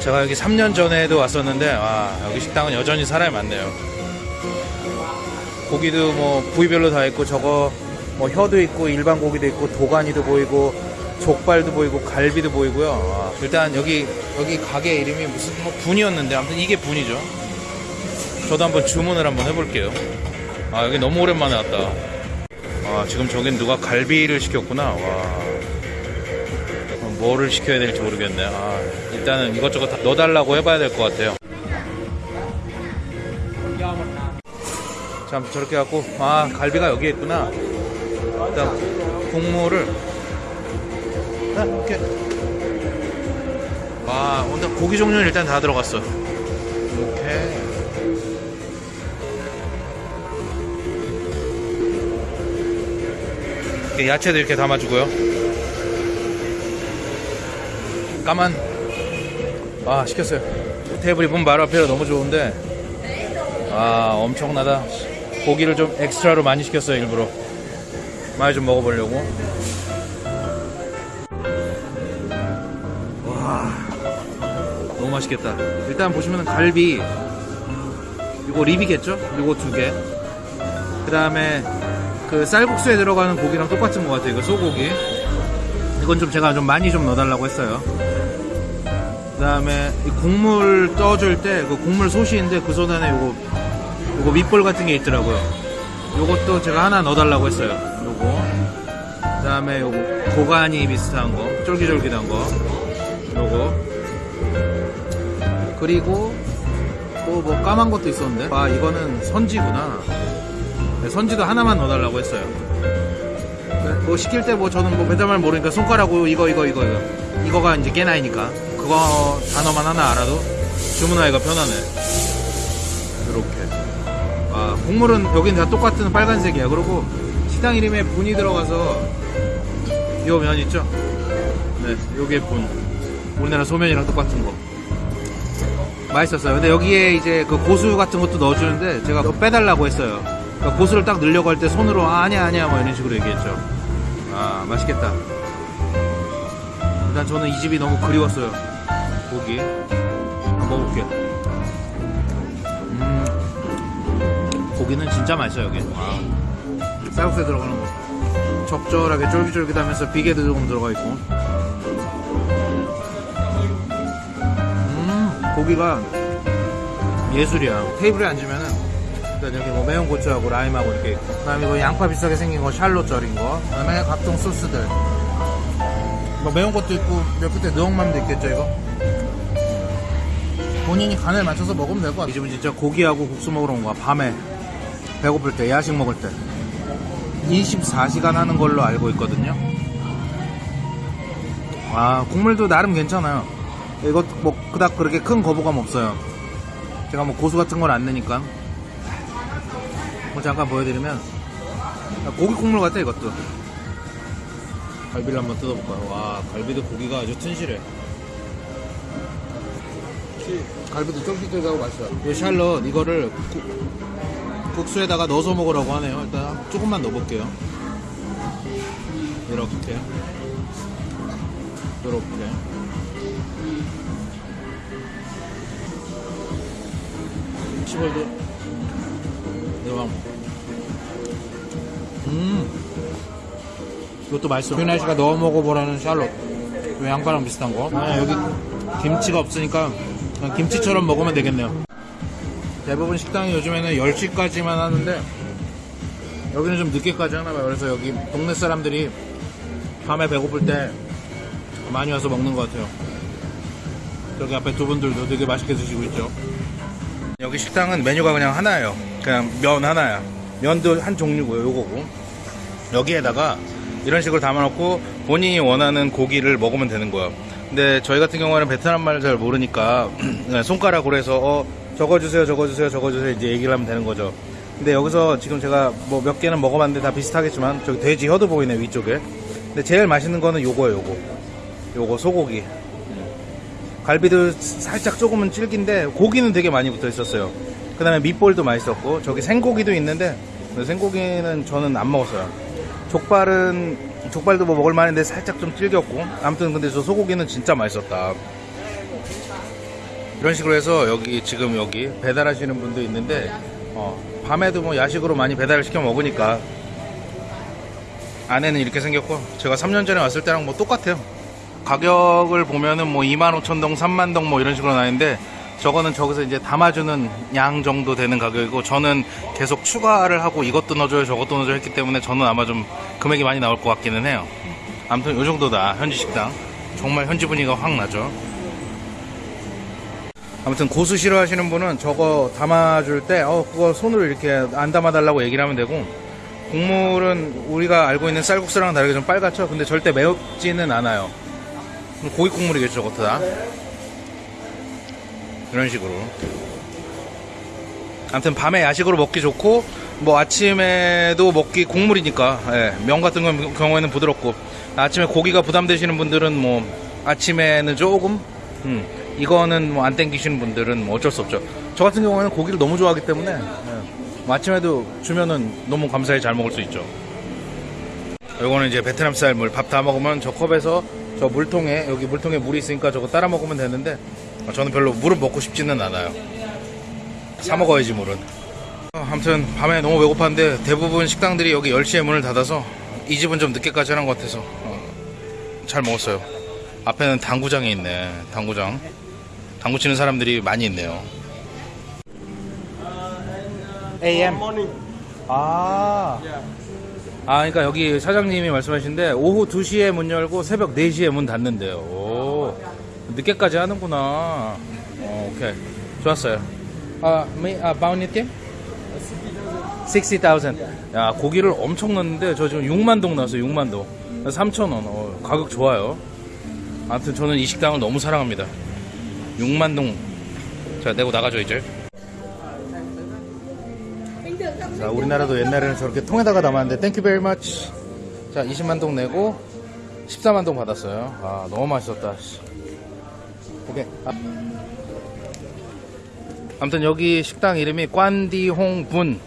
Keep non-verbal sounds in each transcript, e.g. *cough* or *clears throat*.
제가 여기 3년 전에도 왔었는데 와 여기 식당은 여전히 사람이 많네요. 고기도 뭐 부위별로 다 있고 저거 뭐 혀도 있고 일반 고기도 있고 도가니도 보이고 족발도 보이고 갈비도 보이고요. 와, 일단 여기 여기 가게 이름이 무슨 뭐 분이었는데 아무튼 이게 분이죠. 저도 한번 주문을 한번 해볼게요. 아 여기 너무 오랜만에 왔다. 아 지금 저긴 누가 갈비를 시켰구나. 와 뭐를 시켜야 될지 모르겠네. 아, 일단은 이것저것 다 넣어달라고 해봐야 될 것 같아요. 참 저렇게 갖고 아 갈비가 여기에 있구나. 일단 국물을 아, 이렇게 와 오늘 고기 종류는 일단 다 들어갔어. 이렇게 야채도 이렇게 담아주고요. 까만. 아 시켰어요. 테이블이 문 바로 앞이라 너무 좋은데. 아 엄청나다. 고기를 좀 엑스트라로 많이 시켰어요 일부러. 많이 좀 먹어보려고. 와 너무 맛있겠다. 일단 보시면 갈비. 이거 립이겠죠? 이거 두개 그 다음에 그 쌀국수에 들어가는 고기랑 똑같은 것 같아요. 이거 소고기. 이건 좀 제가 좀 많이 좀 넣어달라고 했어요 그 다음에 국물 떠줄 때그 국물 솥인데 그 손 안에 요거 요거 밑볼 같은 게 있더라고요. 요것도 제가 하나 넣어달라고 했어요. 요거. 그 다음에 요거 고가니 비슷한 거 쫄깃쫄깃한 거. 요거. 그리고 또 뭐 까만 것도 있었는데? 아 이거는 선지구나. 네, 선지도 하나만 넣어달라고 했어요. 뭐 시킬 때 뭐 저는 뭐 배달말 모르니까 손가락으로 이거 이거 이거 이거. 이거가 이제 깨나이니까 그거 단어만 하나 알아도 주문하기가 편하네. 이렇게. 아 국물은 여긴 다 똑같은 빨간색이야. 그리고 식당 이름에 분이 들어가서 요 면 있죠? 네 요게 분. 우리나라 소면이랑 똑같은 거. 맛있었어요. 근데 여기에 이제 그 고수 같은 것도 넣어주는데 제가 그거 빼달라고 했어요. 그러니까 고수를 딱 넣으려고 할 때 손으로 아, 아니야 아니야 뭐 이런 식으로 얘기했죠. 아 맛있겠다. 일단 저는 이 집이 너무 그리웠어요 고기. 한번 먹어볼게요. 음 고기는 진짜 맛있어요 여기. 와. 쌀국수에 들어가는 거. 적절하게 쫄깃쫄깃하면서 비계도 조금 들어가 있고. 음 고기가 예술이야. 테이블에 앉으면은 일단 여기 뭐 매운 고추하고 라임하고 이렇게 있고. 그 다음에 이거 양파 비슷하게 생긴 거 샬롯 절인 거. 그 다음에 각종 소스들. 뭐 매운 것도 있고 몇 끝에 느엉맘도 있겠죠 이거 본인이 간을 맞춰서 먹으면 될 것 같아요 이 집은 진짜 고기하고 국수 먹으러 온 거야 밤에. 배고플 때 야식 먹을 때. 24시간 하는 걸로 알고 있거든요. 아 국물도 나름 괜찮아요. 이것 뭐 그닥 그렇게 큰 거부감 없어요. 제가 뭐 고수 같은 걸안 넣으니까. 뭐 잠깐 보여드리면 아, 고기 국물 같아 이것도. 갈비를 한번 뜯어볼까요? 와 갈비도 고기가 아주 튼실해 갈비도 쫄깃쫄깃하고 맛있어요. 이 샬롯 이거를 국, 국수에다가 넣어서 먹으라고 하네요. 일단 조금만 넣어볼게요. 이렇게. 이렇게. 시벌도 대박 음. 이것도 맛있어. 휘나 씨가 넣어 먹어보라는 샬롯 요 양파랑 비슷한 거? 아, 여기 김치가 없으니까 김치처럼 먹으면 되겠네요. 대부분 식당이 요즘에는 10시까지만 하는데 여기는 좀 늦게까지 하나봐요. 그래서 여기 동네 사람들이 밤에 배고플 때 많이 와서 먹는 것 같아요. 저기 앞에 두 분들도 되게 맛있게 드시고 있죠. 여기 식당은 메뉴가 그냥 하나예요. 그냥 면 하나야. 면도 한 종류고요 요거고. 여기에다가 이런 식으로 담아놓고 본인이 원하는 고기를 먹으면 되는 거예요 근데 저희 같은 경우에는 베트남 말을 잘 모르니까 그냥 *clears throat* 손가락으로 해서 어 적어주세요 적어주세요 적어주세요 이제 얘기를 하면 되는 거죠. 근데 여기서 지금 제가 뭐 몇 개는 먹어봤는데 다 비슷하겠지만 저기 돼지 혀도 보이네 위쪽에. 근데 제일 맛있는 거는 요거예요 요거. 요거 소고기. 갈비도 살짝 조금은 질긴데 고기는 되게 많이 붙어 있었어요. 그 다음에 밑볼도 맛있었고 저기 생고기도 있는데 생고기는 저는 안 먹었어요. 족발은 족발도 뭐 먹을 만한데 살짝 좀 질겼고 아무튼 근데 저 소고기는 진짜 맛있었다 이런 식으로 해서 여기 지금 여기 배달하시는 분도 있는데 어, 밤에도 뭐 야식으로 많이 배달을 시켜 먹으니까 안에는 이렇게 생겼고 제가 3년 전에 왔을 때랑 뭐 똑같아요. 가격을 보면은 뭐 25,000동, 3만동 뭐 이런 식으로 나는데 저거는 저기서 이제 담아주는 양 정도 되는 가격이고 저는 계속 추가를 하고 이것도 넣어줘요 저것도 넣어줘요 했기 때문에 저는 아마 좀 금액이 많이 나올 것 같기는 해요. 아무튼 요 정도다 현지 식당. 정말 현지 분위기가 확 나죠. 아무튼 고수 싫어하시는 분은 저거 담아줄 때, 어, 그거 손으로 이렇게 안 담아달라고 얘기를 하면 되고, 국물은 우리가 알고 있는 쌀국수랑 다르게 좀 빨갛죠? 근데 절대 매웠지는 않아요. 고기 국물이겠죠, 저것도 다. 이런 식으로. 아무튼 밤에 야식으로 먹기 좋고, 뭐 아침에도 먹기 국물이니까, 예, 면 같은 건 경우에는 부드럽고, 아침에 고기가 부담되시는 분들은 뭐, 아침에는 조금, 음, 이거는 뭐 안 땡기시는 분들은 뭐 어쩔 수 없죠. 저 같은 경우에는 고기를 너무 좋아하기 때문에, 예, 뭐 아침에도 주면은 너무 감사히 잘 먹을 수 있죠. 요거는 이제 베트남 쌀 물 밥 다 먹으면 저 컵에서 저 물통에 여기 물통에 물이 있으니까 저거 따라 먹으면 되는데 어, 저는 별로 물은 먹고 싶지는 않아요. 사 먹어야지 물은. 어, 아무튼 밤에 너무 배고팠는데 대부분 식당들이 여기 10시에 문을 닫아서 이 집은 좀 늦게까지 하는 것 같아서 어, 잘 먹었어요. 앞에는 당구장이 있네. 당구장. 당구 치는 사람들이 많이 있네요. AM. 아. 아, 그러니까 여기 사장님이 말씀하신데 오후 2시에 문 열고 새벽 4시에 문 닫는데요. 오, 늦게까지 하는구나. 어, 오케이. 좋았어요. 아, 미, 아, 바우니팀? 60,000. 야, 고기를 엄청 넣는데 저 지금 6만 동 나왔어요. 6만 동. 3,000원. 어, 가격 좋아요. 아무튼 저는 이 식당을 너무 사랑합니다. 6만 동. 자, 내고 나가죠, 이제. 자, 우리나라도 옛날에는 저렇게 통에다가 담았는데 thank you very much. 자, 20만 동 내고 14만 동 받았어요. 아, 너무 맛있었다. 씨. 오케이. 아. 아무튼 여기 식당 이름이 꽌디홍 분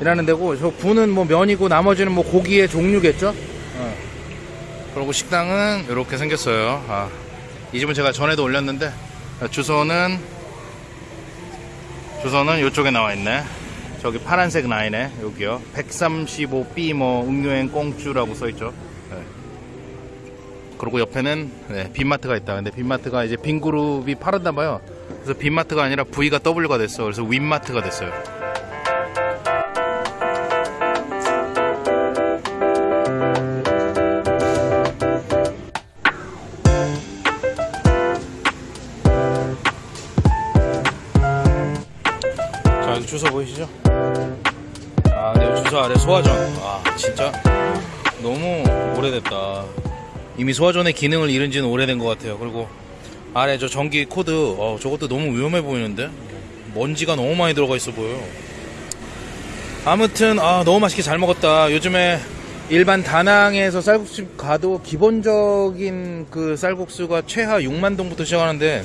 이라는 데고 저 bún은 뭐 면이고 나머지는 뭐 고기의 종류겠죠? 어. 그리고 식당은 이렇게 생겼어요. 아, 이 집은 제가 전에도 올렸는데 아, 주소는 주소는 이쪽에 나와 있네. 저기 파란색 라인에 여기요. 135B 뭐 음료행 꽁쭈라고 써 있죠. 네. 그리고 옆에는 네, 빈마트가 있다. 근데 빈마트가 이제 빈그룹이 팔았나 봐요. 그래서 빈마트가 아니라 V가 W가 됐어. 그래서 윈마트가 됐어요. 주소 보이시죠? 아, 네 주소 아래 소화전. 아, 진짜 너무 오래됐다. 이미 소화전의 기능을 잃은 지는 오래된 것 같아요. 그리고 아래 저 전기 코드, 어, 저것도 너무 위험해 보이는데? 먼지가 너무 많이 들어가 있어 보여요. 아무튼, 아, 너무 맛있게 잘 먹었다. 요즘에 일반 다낭에서 쌀국수집 가도 기본적인 그 쌀국수가 최하 6만 동부터 시작하는데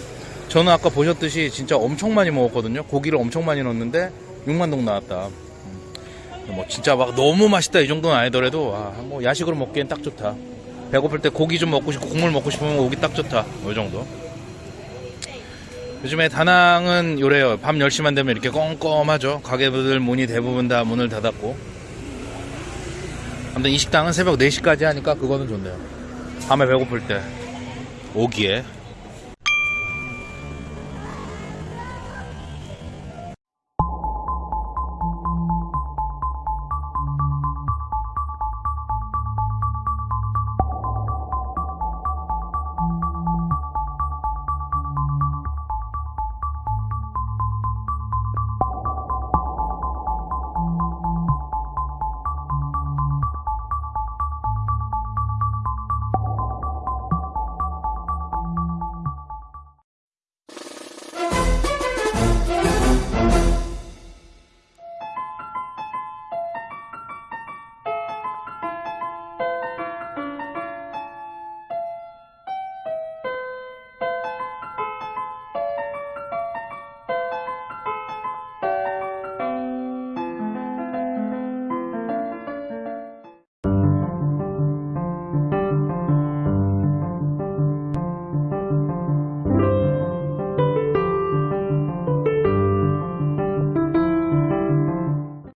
저는 아까 보셨듯이 진짜 엄청 많이 먹었거든요. 고기를 엄청 많이 넣었는데 6만 동 나왔다. 음, 뭐 진짜 막 너무 맛있다 이 정도는 아니더라도 아, 뭐 야식으로 먹기엔 딱 좋다. 배고플 때 고기 좀 먹고 싶고 국물 먹고 싶으면 오기 딱 좋다. 이 정도. 요즘에 다낭은 요래요. 밤 10시만 되면 이렇게 껌껌하죠. 가게들 문이 대부분 다 문을 닫았고. 아무튼 이 식당은 새벽 4시까지 하니까 그거는 좋네요. 밤에 배고플 때 오기에